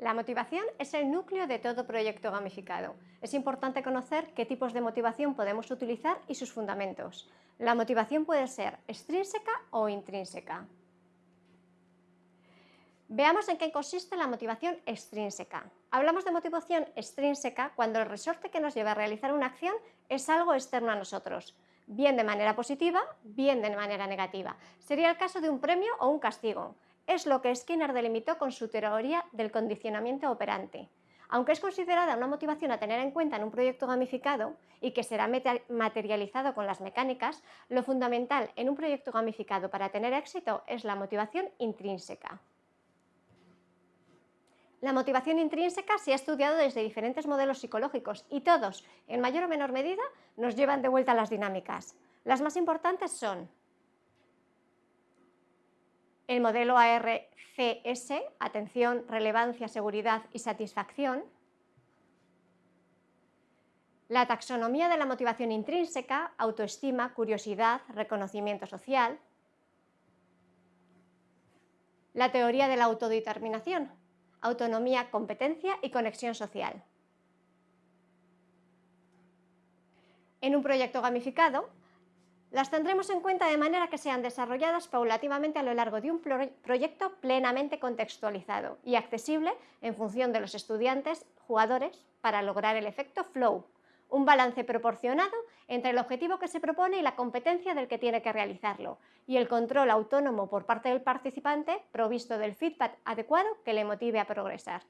La motivación es el núcleo de todo proyecto gamificado. Es importante conocer qué tipos de motivación podemos utilizar y sus fundamentos. La motivación puede ser extrínseca o intrínseca. Veamos en qué consiste la motivación extrínseca. Hablamos de motivación extrínseca cuando el resorte que nos lleva a realizar una acción es algo externo a nosotros, bien de manera positiva, bien de manera negativa. Sería el caso de un premio o un castigo es lo que Skinner delimitó con su teoría del condicionamiento operante. Aunque es considerada una motivación a tener en cuenta en un proyecto gamificado y que será materializado con las mecánicas, lo fundamental en un proyecto gamificado para tener éxito es la motivación intrínseca. La motivación intrínseca se ha estudiado desde diferentes modelos psicológicos y todos, en mayor o menor medida, nos llevan de vuelta a las dinámicas. Las más importantes son el modelo ARCS, atención, relevancia, seguridad y satisfacción, la taxonomía de la motivación intrínseca, autoestima, curiosidad, reconocimiento social, la teoría de la autodeterminación, autonomía, competencia y conexión social. En un proyecto gamificado, las tendremos en cuenta de manera que sean desarrolladas paulativamente a lo largo de un proyecto plenamente contextualizado y accesible en función de los estudiantes, jugadores, para lograr el efecto flow, un balance proporcionado entre el objetivo que se propone y la competencia del que tiene que realizarlo, y el control autónomo por parte del participante provisto del feedback adecuado que le motive a progresar.